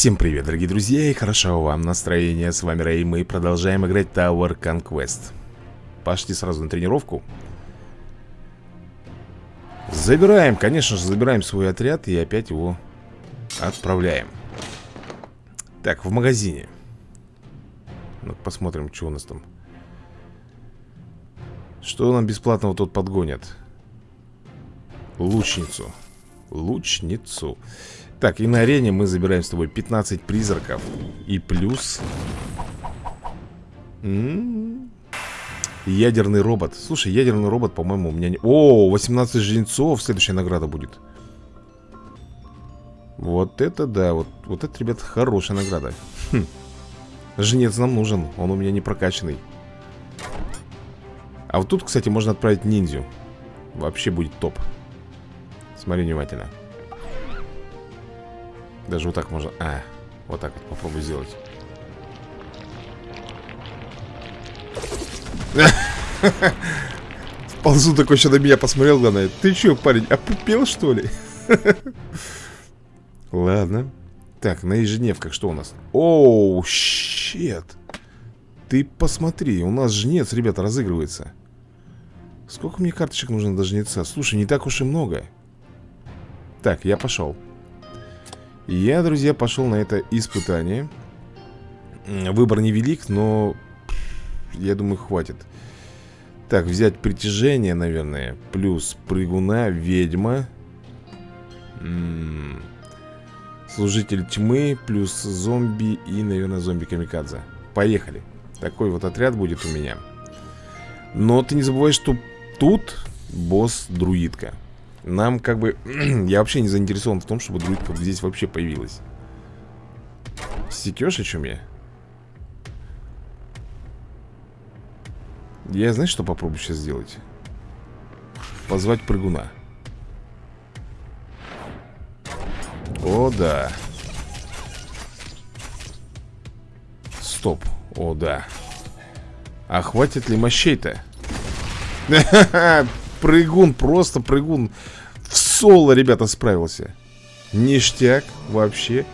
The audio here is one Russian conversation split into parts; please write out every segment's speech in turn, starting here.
Всем привет, дорогие друзья, и хорошо вам настроение. С вами Рэй, мы продолжаем играть Tower Conquest. Пошли сразу на тренировку. Забираем, конечно же, забираем свой отряд и опять его отправляем. Так, в магазине. ну посмотрим, что у нас там. Что нам бесплатного тут подгонят? Лучницу. Лучницу. Так, и на арене мы забираем с тобой 15 призраков. И плюс М -м -м. Ядерный робот. Слушай, ядерный робот, по-моему, у меня не... О, 18 жнецов. Следующая награда будет. Вот это да Вот, вот это, ребят, хорошая награда. Хм. Жнец нам нужен Он у меня не прокачанный. А вот тут, кстати, можно отправить ниндзю. Вообще будет топ. Смотри внимательно даже вот так можно... А, вот так вот попробуй сделать. Ползу такой еще на меня посмотрел, главное. Ты че, парень, опупел, что ли? Ладно. Так, на ежедневках что у нас? Оу, щет. Ты посмотри, у нас жнец, ребята, разыгрывается. Сколько мне карточек нужно до жнеца? Слушай, не так уж и много. Так, я пошел. Я, друзья, пошел на это испытание. Выбор невелик, но Я думаю, хватит. Так, взять притяжение, наверное Плюс прыгуна, ведьма. М -м Служитель тьмы Плюс зомби и, наверное, зомби-камикадзе Поехали. Такой вот отряд будет у меня. Но ты не забывай, что тут босс-друидка нам как бы... я вообще не заинтересован в том, чтобы друидка здесь вообще появилась. Секешь о чем я? Я, знаешь, что попробую сейчас сделать? Позвать прыгуна. О, да. Стоп. О, да. А хватит ли мощей-то? Прыгун, просто прыгун. В соло, ребята, справился. Ништяк вообще.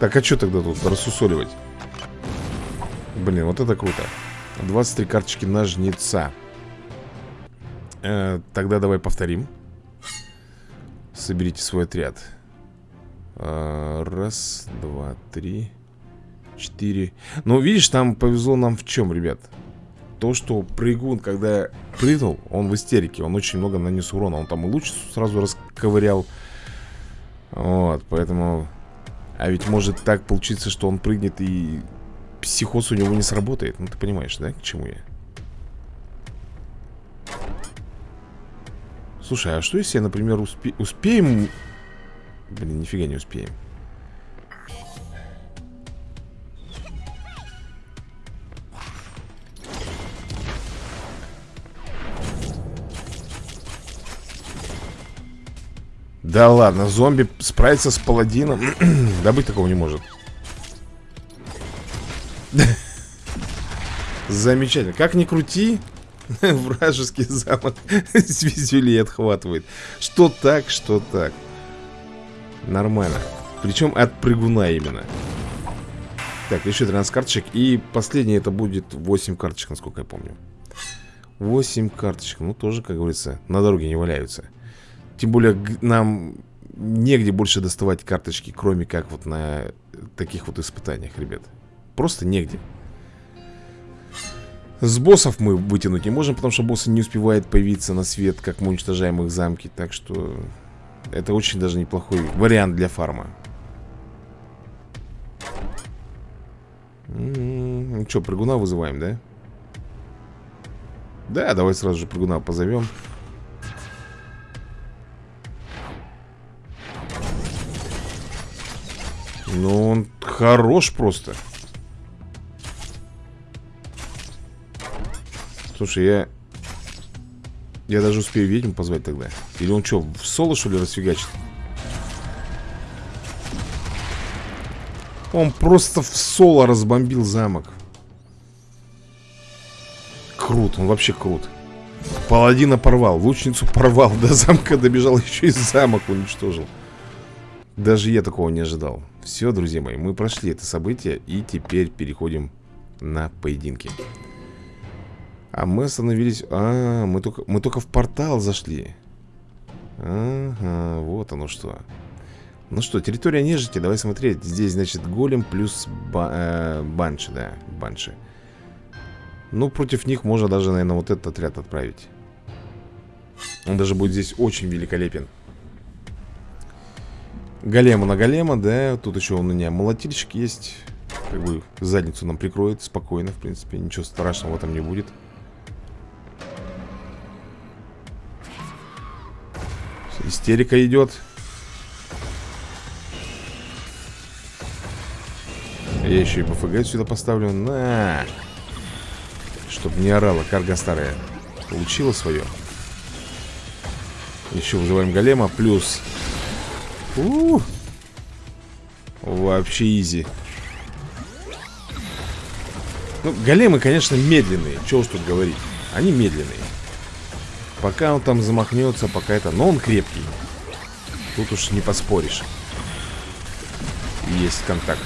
Так, а что тогда тут рассусоливать? Блин, вот это круто. 23 карточки на жнеца э, Тогда давай повторим. Соберите свой отряд. Э, Раз, два, три Четыре. Ну, видишь, там повезло нам в чем, ребят то, что прыгун, когда прыгнул, он в истерике Он очень много нанес урона Он там и луч сразу расковырял Вот, поэтому А ведь может так получиться, что он прыгнет и Психоз у него не сработает Ну ты понимаешь, да, к чему я? Слушай, а что если, например, успе успеем Блин, нифига не успеем Да ладно, зомби справится с паладином. Да быть такого не может. Замечательно. Как ни крути Вражеский замок с отхватывает. Что так, что так. Нормально. Причем от прыгуна именно. Так, еще 13 карточек. И последнее это будет 8 карточек, насколько я помню. 8 карточек. Ну тоже, как говорится, на дороге не валяются тем более нам негде больше доставать карточки, кроме как вот на таких вот испытаниях, ребят. Просто негде. С боссов мы вытянуть не можем, потому что боссы не успевают появиться на свет, как мы уничтожаем их замки. Так что это очень даже неплохой вариант для фарма. М-м-м, ну что, прыгуна вызываем, да? Да, давай сразу же прыгуна позовем. Ну, он хорош просто. Слушай, я... Я даже успею ведьму позвать тогда. Или он что, в соло, что ли, расфигачит? Он просто в соло разбомбил замок. Крут, он вообще крут. Паладина порвал, лучницу порвал, до замка добежал, еще и замок уничтожил. Даже я такого не ожидал. Все, друзья мои, мы прошли это событие И теперь переходим на поединки. А мы остановились... А, мы только, мы только в портал зашли. Ага, вот оно что. Ну что, территория нежити, давай смотреть. Здесь, значит, голем плюс ба э, банши, да, банши. Ну, против них можно даже, наверное, вот этот отряд отправить. Он даже будет здесь очень великолепен Голема на голема, да Тут еще у меня молотильщик есть. Как бы задницу нам прикроет Спокойно, в принципе, ничего страшного этом не будет. Истерика идет Я еще и БФГ сюда поставлю. На! Чтоб не орала карга старая. Получила свое Еще вызываем голема Плюс у -у -у. Вообще изи. Ну, големы, конечно, медленные. Чего уж тут говорить. Они медленные. Пока он там замахнется, пока это... Но он крепкий. Тут уж не поспоришь. Есть контакт.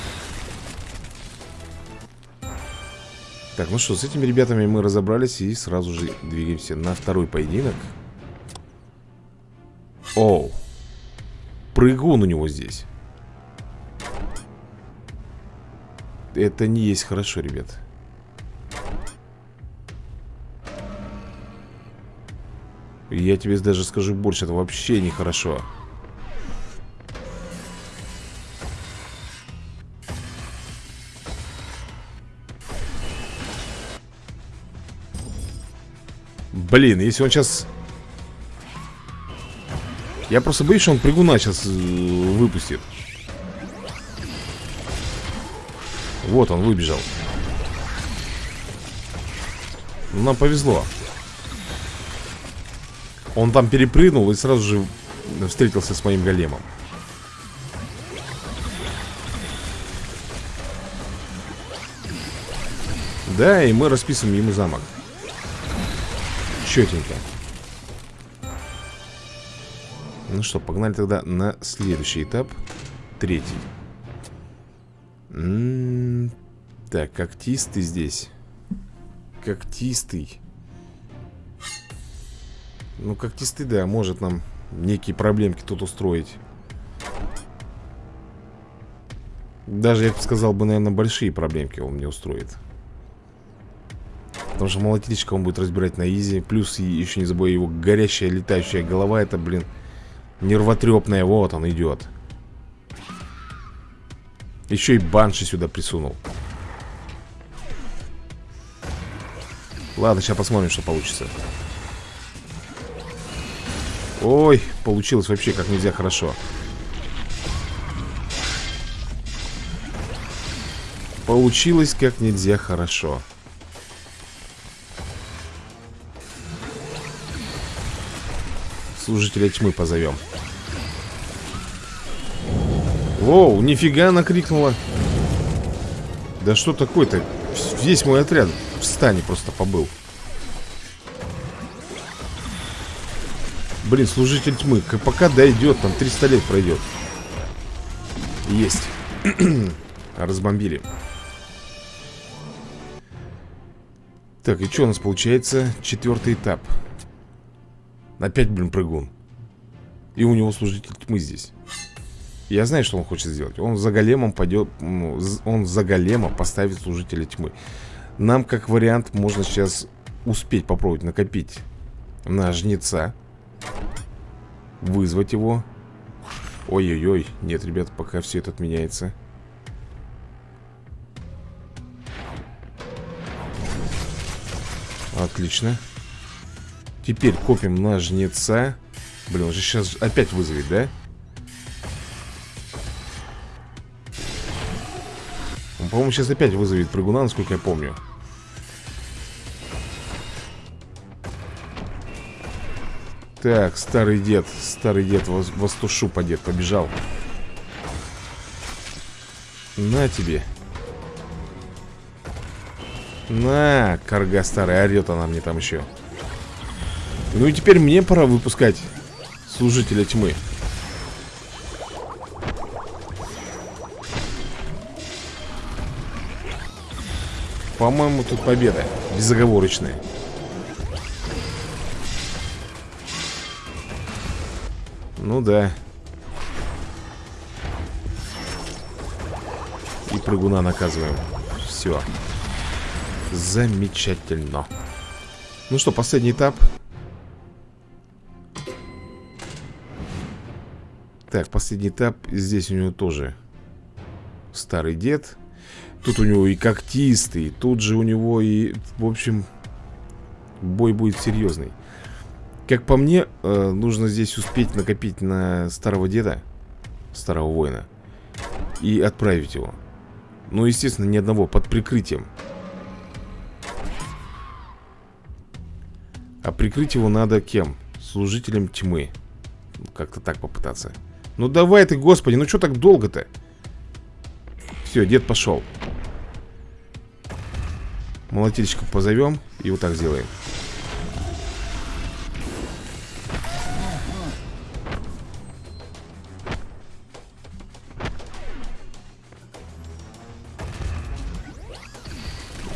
Так, ну что, с этими ребятами мы разобрались И сразу же двигаемся на второй поединок. Оу прыгун у него здесь. Это не есть хорошо, ребят. Я тебе даже скажу больше, это вообще нехорошо Блин, если он сейчас я просто боюсь, что он прыгуна сейчас э, выпустит. Вот он выбежал. Нам повезло. Он там перепрыгнул и сразу же встретился с моим големом. Да, и мы расписываем ему замок. Четенько ну что, погнали тогда на следующий этап. Третий. М м-м, -м Так, когтистый здесь. Когтистый. Ну, когтистый, да, может нам некие проблемки тут устроить. Даже, я бы сказал бы, наверное, большие проблемки он мне устроит. Потому что молотильщика он будет разбирать на изи. Плюс, еще не забывай, его горящая летающая голова Это, блин, Нервотрепная, вот он идет. Еще и банши сюда присунул. Ладно, сейчас посмотрим, что получится. Ой, получилось вообще как нельзя хорошо. Получилось как нельзя хорошо Служителя тьмы позовем. Воу, нифига она крикнула. Да что такое-то? Весь мой отряд в стане просто побыл. Блин, служитель тьмы Пока дойдет, там 300 лет пройдет. Есть. Разбомбили. Так, и что у нас получается? Четвертый этап Опять, блин, прыгун. И у него служитель тьмы здесь. Я знаю, что он хочет сделать. Он за големом пойдет Он за голема поставит служителя тьмы. Нам, как вариант, можно сейчас Успеть попробовать накопить На жнеца Вызвать его. Ой-ой-ой Нет, ребят, пока все это отменяется. Отлично Теперь копим на жнеца. Блин, он же сейчас опять вызовет, да? Он, по-моему, сейчас опять вызовет прыгуна, насколько я помню. Так, старый дед Старый дед, востушу подед Побежал. На тебе. На, карга старая Орет она мне там еще ну и теперь мне пора выпускать Служителя тьмы. По-моему, тут победа Безоговорочная. Ну да. И прыгуна наказываем. Все Замечательно. Ну что, последний этап? Так, последний этап. Здесь у него тоже Старый дед. Тут у него и когтистый Тут же у него и, в общем Бой будет серьезный. Как по мне, э, нужно здесь успеть накопить на старого деда Старого воина И отправить его. Ну, естественно, ни одного, под прикрытием. А прикрыть его надо кем? Служителем тьмы. Как-то так попытаться Ну давай ты, господи, ну что так долго-то? Все, дед пошел Молотильщика позовем и вот так сделаем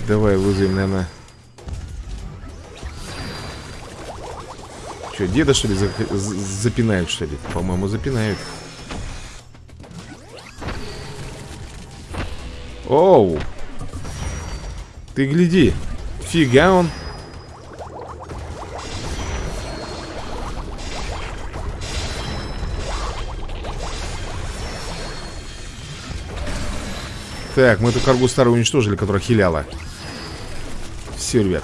Давай вызовем, наверное Что, деда что ли за запинают что ли? По-моему запинают. Оу. Ты гляди. Фига он. Так, мы эту каргу старую уничтожили, которая хиляла. Все, ребят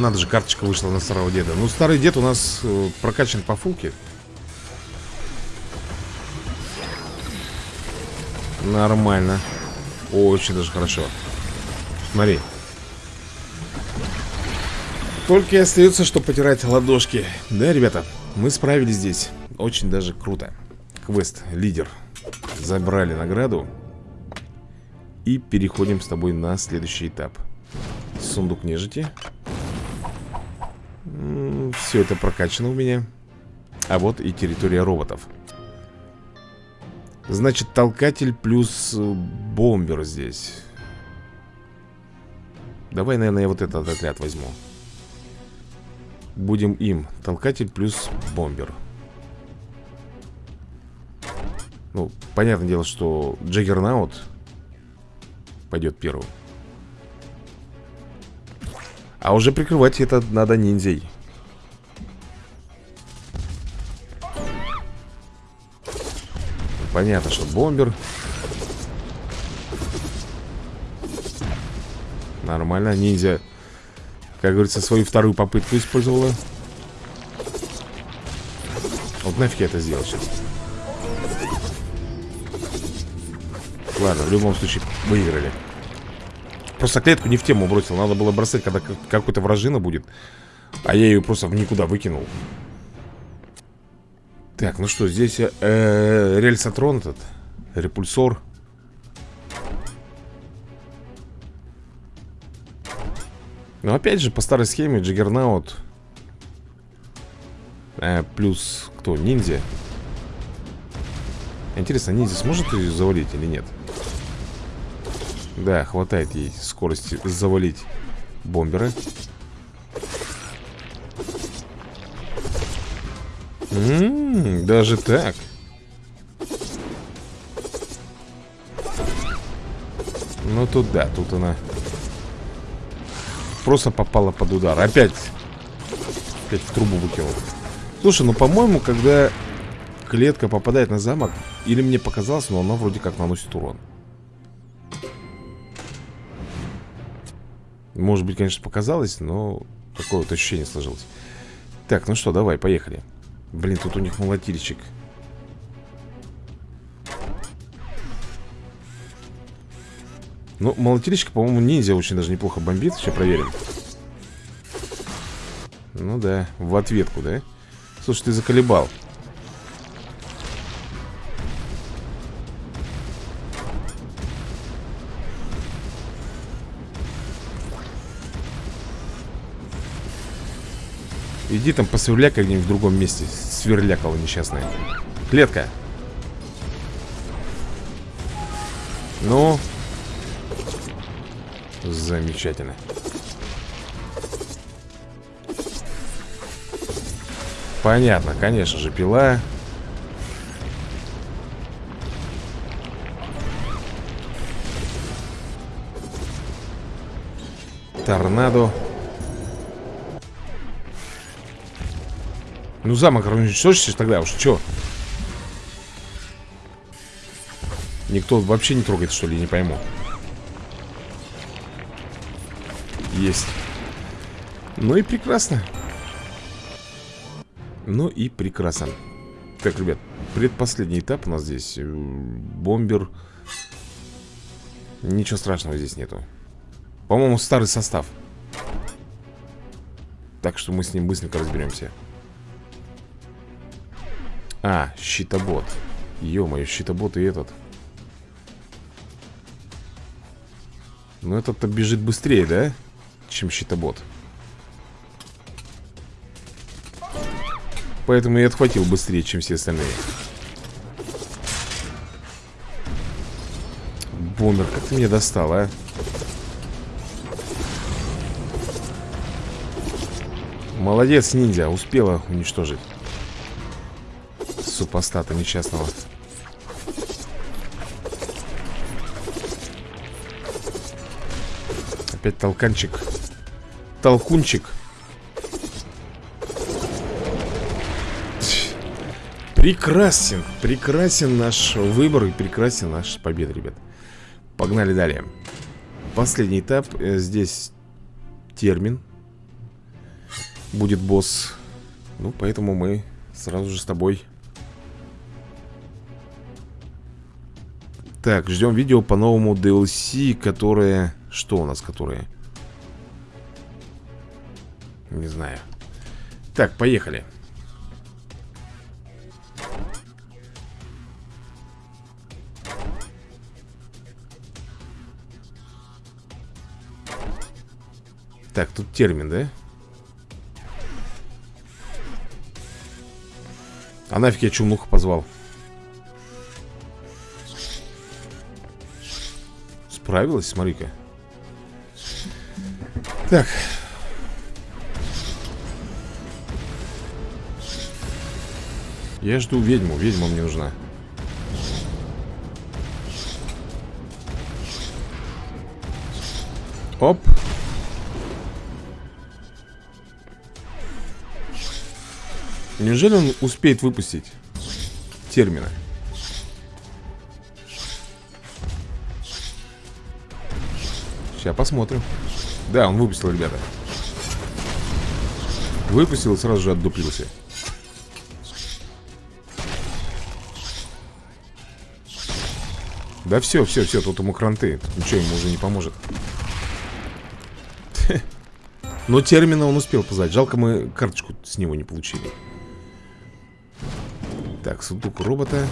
Надо же, карточка вышла на старого деда. Ну, старый дед у нас э, прокачан по фулке. Нормально. Очень даже хорошо. Смотри. Только и остается, что потирать ладошки. Да, ребята, мы справились здесь. Очень даже круто. Квест, лидер Забрали награду. И переходим с тобой на следующий этап. Сундук нежити Все это прокачано у меня. А вот и территория роботов. Значит, толкатель плюс э, бомбер здесь. Давай, наверное, я вот этот отряд возьму. Будем им. Толкатель плюс бомбер. Ну, понятное дело, что Джаггернаут Пойдет первым А уже прикрывать это надо ниндзей. Понятно, что бомбер. Нормально, ниндзя Как говорится, свою вторую попытку использовала. Вот нафиг я это сделал сейчас. Ладно, в любом случае выиграли Просто клетку не в тему бросил. Надо было бросать, когда какой-то вражина будет. А я ее просто в никуда выкинул. Так, ну что, здесь э, э, рельсотрон этот Репульсор. Но опять же, по старой схеме Джиггернаут э, Плюс кто? Ниндзя. Интересно, ниндзя сможет ее завалить или нет? Да, хватает ей скорости завалить бомбера Ммм, даже так. Ну тут да, тут она Просто попала под удар. Опять Опять в трубу выкинул. Слушай, ну по-моему, когда клетка попадает на замок Или мне показалось, но она вроде как наносит урон Может быть, конечно, показалось, но Такое вот ощущение сложилось. Так, ну что, давай, поехали. Блин, тут у них молотильщик. Ну, молотильщик, по-моему, ниндзя очень даже неплохо бомбит Сейчас проверим. Ну да, в ответку, да? Слушай, ты заколебал Иди там посверляй как-нибудь в другом месте Сверлякало несчастное Клетка Ну Замечательно. Понятно, конечно же, пила. Торнадо. Ну, замок уничтожишься тогда уж, чё? Никто вообще не трогает, что ли, не пойму. Есть. Ну и прекрасно. Ну и прекрасно. Так, ребят, предпоследний этап у нас здесь. Э, бомбер. Ничего страшного здесь нету. По-моему, старый состав. Так что мы с ним быстренько разберемся. А, щитобот. Ё-моё, щитобот и этот. Ну этот-то бежит быстрее, да? Чем щитобот. Поэтому я отхватил быстрее, чем все остальные. Бомбер, как ты меня достал, а? Молодец, ниндзя, успела уничтожить Супостата несчастного. Опять толканчик. Толкунчик. Прекрасен, прекрасен наш выбор и прекрасен наш победа, ребят. Погнали далее. Последний этап, э, здесь термин. Будет босс. Ну, поэтому мы сразу же с тобой Так, ждем видео по новому DLC, которое... Что у нас, которое? Не знаю Так, поехали Так, тут термин, да? А нафиг я чумнуху позвал? Справилась, смотри-ка. Так. Я жду ведьму. Ведьма мне нужна. Оп. Неужели он успеет выпустить термина? Сейчас посмотрим. Да, он выпустил, ребята. Выпустил и сразу же отдуплился. Да все, все, все, тут ему кранты. Тут ничего ему уже не поможет. Но термина он успел позвать. Жалко, мы карточку с него не получили. Так, сундук робота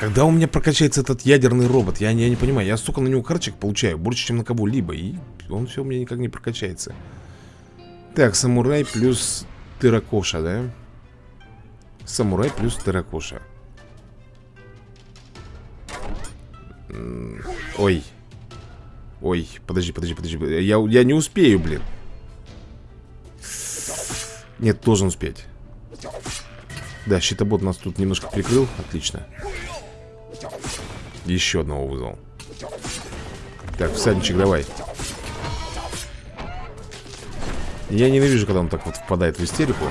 Когда у меня прокачается этот ядерный робот? Я, я не понимаю, я столько на него карточек получаю Больше, чем на кого-либо И он все у меня никак не прокачается. Так, самурай плюс тыракоша, да? Самурай плюс тыракоша Ой. Ой, подожди, подожди, подожди Я, я не успею, блин. Нет, должен успеть. Да, щитобот нас тут немножко прикрыл Отлично Еще одного вызвал Так, всадничек, давай Я ненавижу, когда он так вот впадает в истерику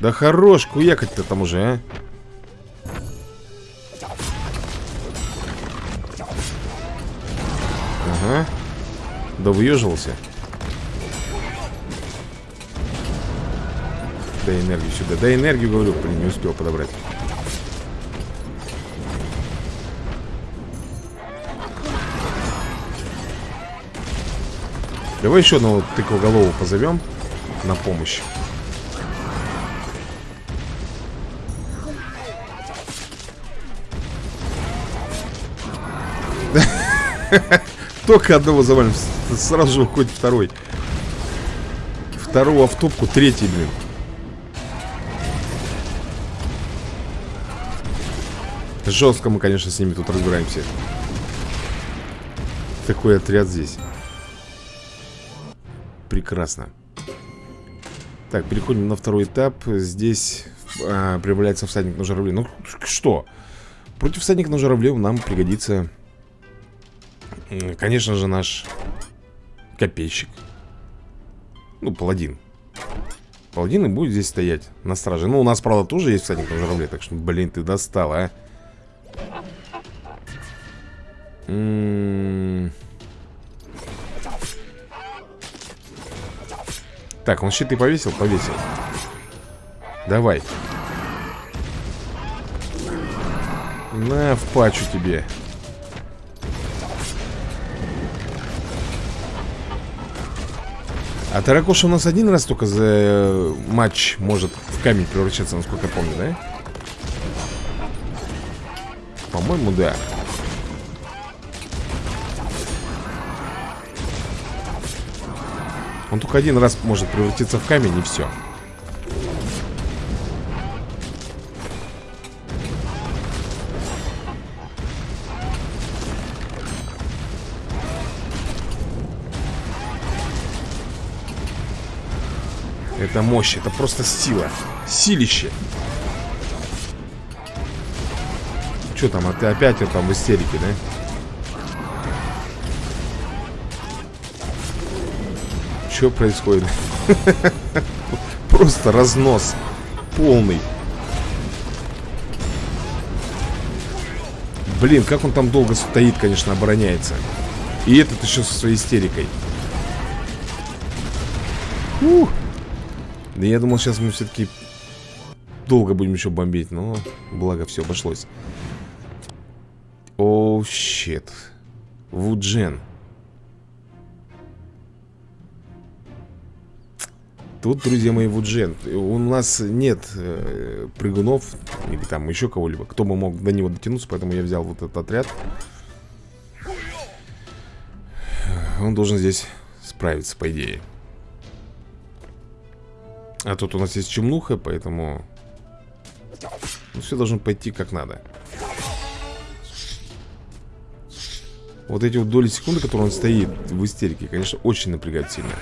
Да хорош, куякать-то там уже, а Ага Да выеживался Дай энергию сюда. Дай энергию, говорю. Блин, не успел подобрать. Давай еще одного тыквоголову позовем на помощь. Только одного завалим. Сразу же уходит второй. Второго в топку, третий, блин. Жестко мы, конечно, с ними тут разбираемся. такой отряд здесь. Прекрасно. Так, переходим на второй этап. Здесь а, прибавляется всадник на журавле. Ну, что? Против всадника на журавле нам пригодится, конечно же, наш копейщик. Ну, паладин. Паладин и будет здесь стоять на страже. Ну, у нас, правда, тоже есть всадник на журавле, так что, блин, ты достал, а. М -м Так, он щиты повесил? Повесил. Давай. На, в пачу тебе. А Таракоша у нас один раз только за э, матч может в камень превращаться, насколько я помню, да? По-моему, да. Он только один раз может превратиться в камень и все. Это мощь, это просто сила Силище Что там, а ты опять там в истерике, да? Что происходит? Просто разнос Полный. Блин, как он там долго стоит, конечно, обороняется. И этот еще со своей истерикой. Ух. Да я думал, сейчас мы все-таки Долго будем еще бомбить Но благо все обошлось. О, щет Вуджен Тут, друзья мои, Вуджен У нас нет э, прыгунов Или там еще кого-либо Кто бы мог до него дотянуться Поэтому я взял вот этот отряд. Он должен здесь справиться, по идее. А тут у нас есть чумнуха Поэтому ну, Все должно пойти как надо. Вот эти вот доли секунды, которые он стоит в истерике Конечно, очень напрягает сильно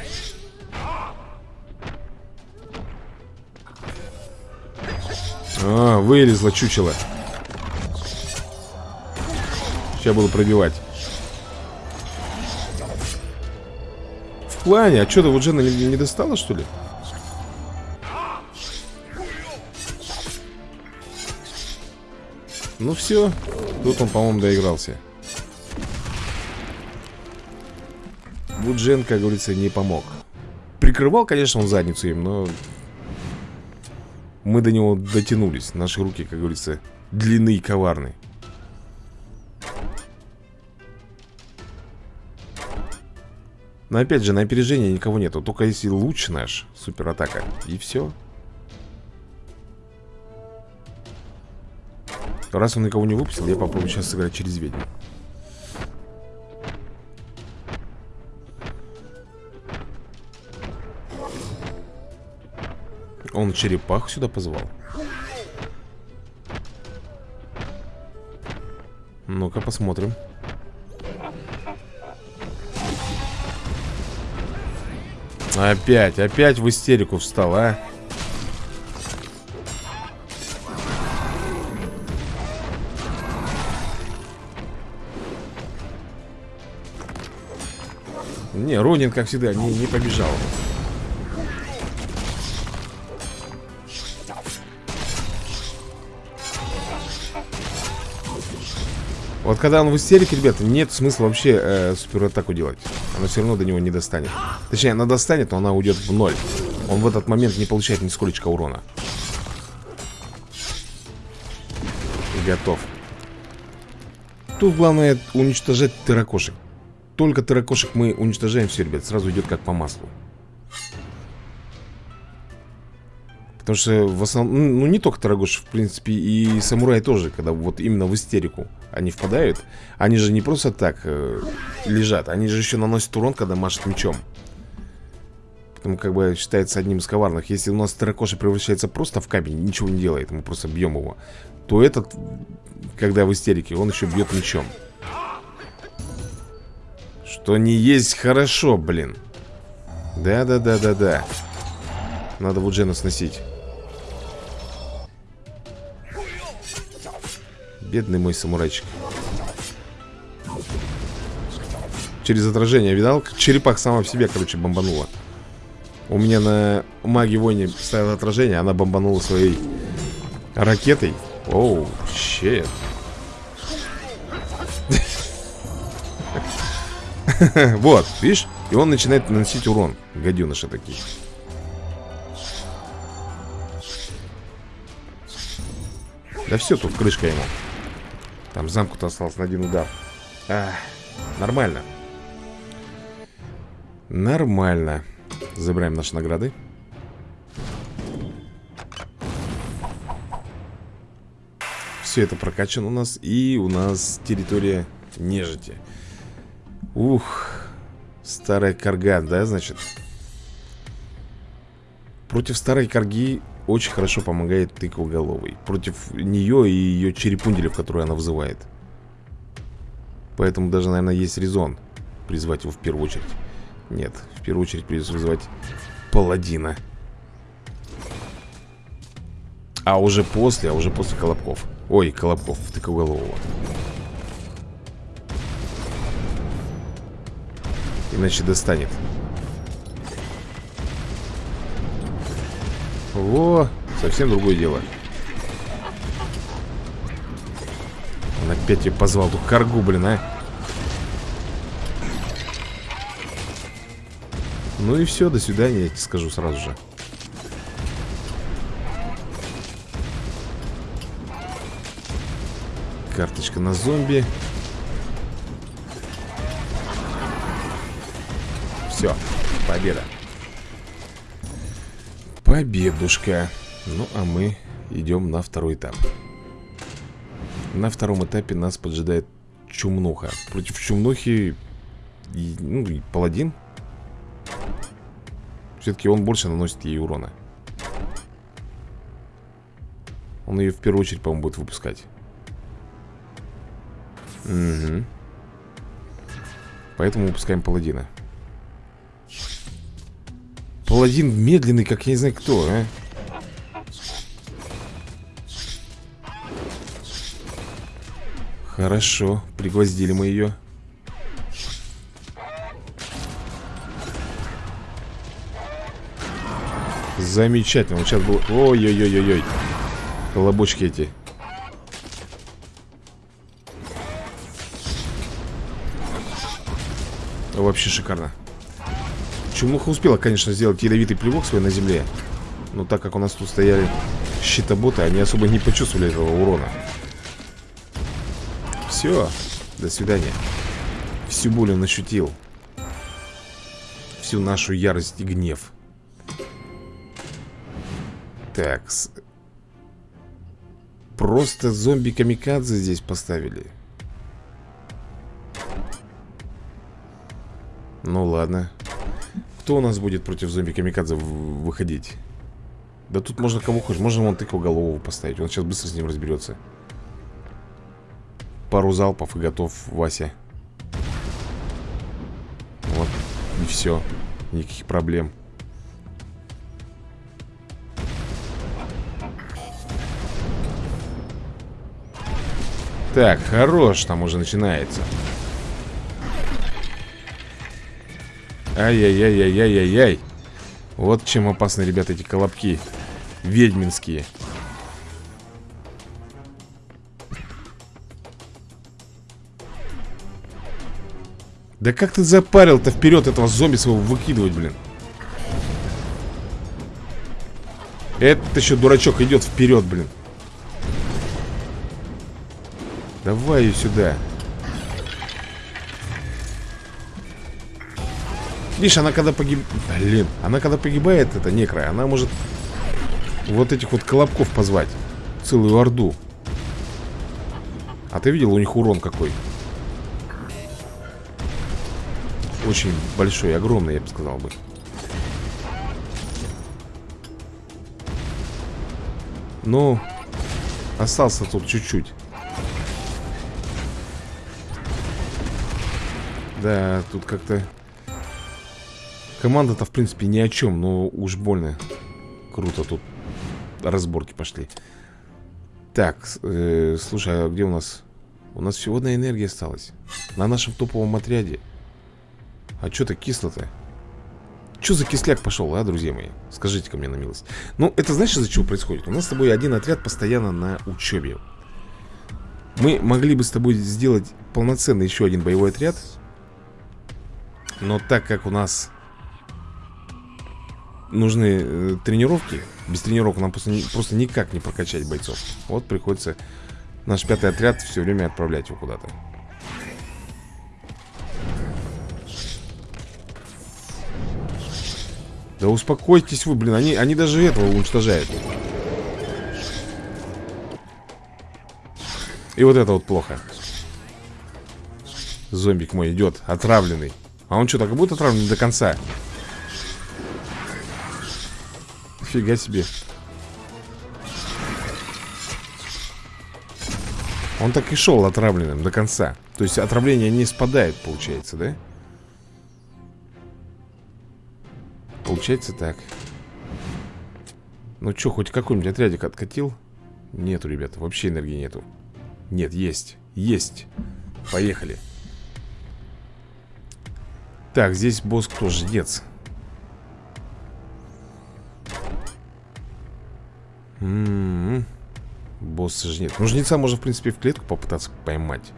А, вылезла чучело. Сейчас буду пробивать. В плане, а что, ты вот Джена не, достала, что ли? Ну все, тут он, по-моему, доигрался. Вуджен, как говорится, не помог. Прикрывал, конечно, он задницу им, но мы до него дотянулись. Наши руки, как говорится, длинны и коварны Но опять же, на опережение никого нету. Только если луч наш, суператака И все Раз он никого не выпустил, я попробую сейчас сыграть через ведьму Он черепаху сюда позвал. Ну-ка посмотрим. Опять, опять в истерику встал, а? Не, Ронин, как всегда, не, не побежал Вот когда он в истерике, ребята, нет смысла вообще э, суператаку делать. Она все равно до него не достанет. Точнее, она достанет, но она уйдет в ноль. Он в этот момент не получает нисколько урона. Готов. Тут главное уничтожать терракошек. Только терракошек мы уничтожаем все, ребят, сразу идет как по маслу. Потому что в основном, ну не только Тарагош, в принципе, и самурай тоже, когда вот именно в истерику они впадают, они же не просто так э, лежат, они же еще наносят урон, когда машут мечом. Поэтому как бы считается одним из коварных. Если у нас Таракоши превращается просто в камень, ничего не делает, мы просто бьем его, то этот, когда в истерике, он еще бьет мечом. Что не есть хорошо, блин. Да-да-да-да-да. Надо вот Джена сносить. Бедный мой самурайчик. Через отражение, видал? Черепах сама в себе, короче, бомбанула. У меня на маги войне стояло отражение, она бомбанула своей ракетой. Оу, щет. Вот, видишь? И он начинает наносить урон. Гаденыши такие. Да все, тут крышка ему. Там замку-то остался на один удар. Ах, нормально. Нормально. Забираем наши награды. Все это прокачано у нас. И у нас территория нежити. Ух. Старая карга, да, значит? Против старой карги очень хорошо помогает тыквоголовый. Против нее и ее черепунделев, которые она вызывает. Поэтому даже, наверное, есть резон призвать его в первую очередь. Нет, в первую очередь придется вызывать паладина. А уже после, а уже после Колобков. Ой, Колобков, тыквоголового. Иначе достанет. Во, совсем другое дело. Он опять ее позвал, ту каргу, блин, а. Ну и все, до свидания, я тебе скажу сразу же. Карточка на зомби. Все, победа. Победушка. Ну, а мы идем на второй этап. На втором этапе нас поджидает чумнуха. Против чумнухи, и, ну, и паладин. Все-таки он больше наносит ей урона. Он ее в первую очередь, по-моему, будет выпускать. Угу. Поэтому выпускаем паладина. Паладин медленный, как я не знаю кто, а. Хорошо, пригвоздили мы ее. Замечательно. Вот сейчас был... Ой-ой-ой-ой-ой. Колобочки эти. Вообще шикарно. Чумуха успела, конечно, сделать ядовитый плевок свой на земле. Но так как у нас тут стояли щитоботы, они особо не почувствовали этого урона. Все, до свидания. Всю боль он ощутил. Всю нашу ярость и гнев. Так. Просто зомби-камикадзе здесь поставили. Ну ладно. Кто у нас будет против зомби-камикадзе выходить? Да тут можно кого хочешь. Можно вон голову поставить. Он сейчас быстро с ним разберется. Пару залпов и готов Вася. Вот. И все. Никаких проблем. Так, хорош, там уже начинается. Ай-яй-яй-яй-яй-яй-яй. Вот чем опасны, ребята, эти колобки. Ведьминские. Да как ты запарил-то вперед этого зомби своего выкидывать, блин? Этот еще дурачок идет вперед, блин. Давай ее сюда. Видишь, она когда погиб... Блин, она когда погибает, это некра, она может вот этих вот колобков позвать. Целую орду. А ты видел у них урон какой? Очень большой, огромный, я бы сказал бы. Ну, остался тут чуть-чуть. Да, тут как-то... Команда-то, в принципе, ни о чем, но уж больно круто тут разборки пошли. Так, э, слушай, а где у нас... У нас всего одна энергия осталась. На нашем топовом отряде. А что-то кисло-то. Что за кисляк пошел, а, друзья мои? Скажите-ка мне на милость. Ну, это знаешь, из-за чего происходит? У нас с тобой один отряд постоянно на учебе. Мы могли бы с тобой сделать полноценный еще один боевой отряд. Но так как у нас нужны э, тренировки, без тренировок нам просто, просто никак не прокачать бойцов. Вот приходится наш пятый отряд все время отправлять его куда-то. Да успокойтесь вы, блин, они, они даже этого уничтожают. И вот это вот плохо. Зомбик мой идет, отравленный. А он что, так и будет отравлен до конца? Фига себе. Он так и шел отравленным до конца. То есть отравление не спадает, получается, да? Получается так. Ну что, хоть какой-нибудь отрядик откатил? Нету, ребята, вообще энергии нету. Нет, есть, есть. Поехали. Так, здесь босс кто? Жнец. М -м -м. Босс жнец. Ну, жнеца можно, в принципе, в клетку попытаться поймать.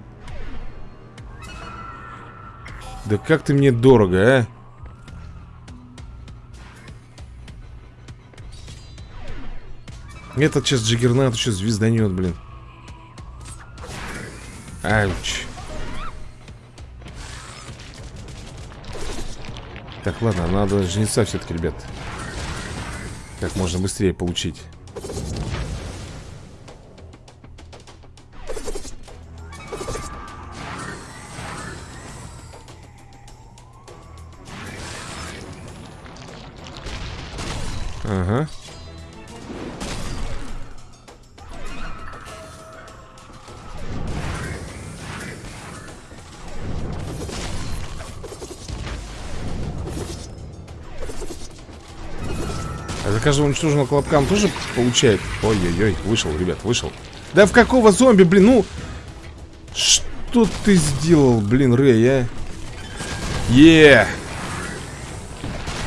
Да как ты мне дорого, а? Этот сейчас Джиггернат еще звезданет, блин. Ауч. Так, ладно, надо жнеца все-таки, ребят. Как можно быстрее получить. За каждого уничтоженного колобка тоже получает? Ой-ой-ой, вышел, ребят, вышел. Да в какого зомби, блин, ну... Что ты сделал, блин, Рэй, а? Е!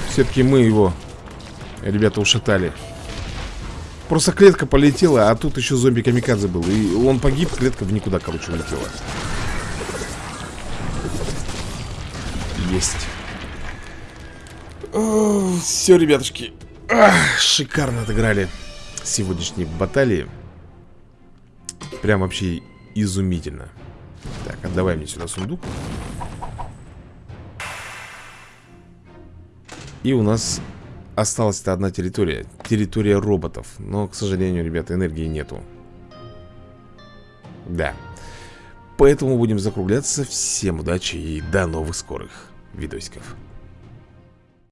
Все-таки мы его Ребята ушатали Просто клетка полетела, а тут еще зомби-камикадзе был И он погиб, клетка в никуда, короче, улетела Есть Все, ребятушки Ах, Шикарно отыграли Сегодняшние баталии. Прям вообще изумительно. Так, отдавай мне сюда сундук. И у нас Осталась-то одна территория. Территория роботов. Но, к сожалению, ребята, энергии нету. Да. Поэтому будем закругляться. Всем удачи и до новых скорых видосиков